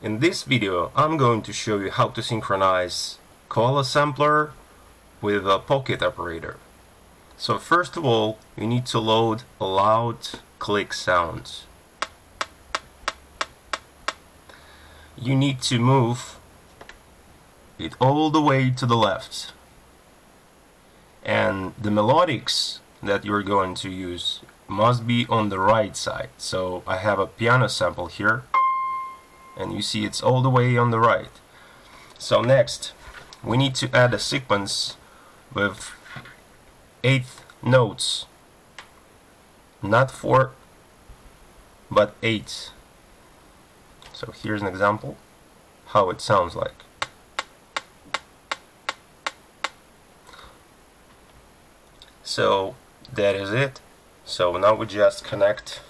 In this video I'm going to show you how to synchronize Koala Sampler with a Pocket operator. So first of all you need to load a loud click sound. You need to move it all the way to the left and the melodics that you're going to use must be on the right side so I have a piano sample here and you see it's all the way on the right. So next we need to add a sequence with eighth notes. Not four but eight. So here's an example how it sounds like. So that is it. So now we just connect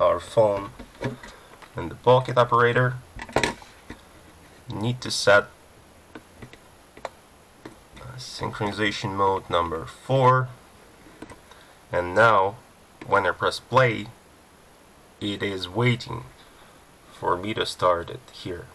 our phone and the pocket operator. Need to set synchronization mode number 4 and now when I press play it is waiting for me to start it here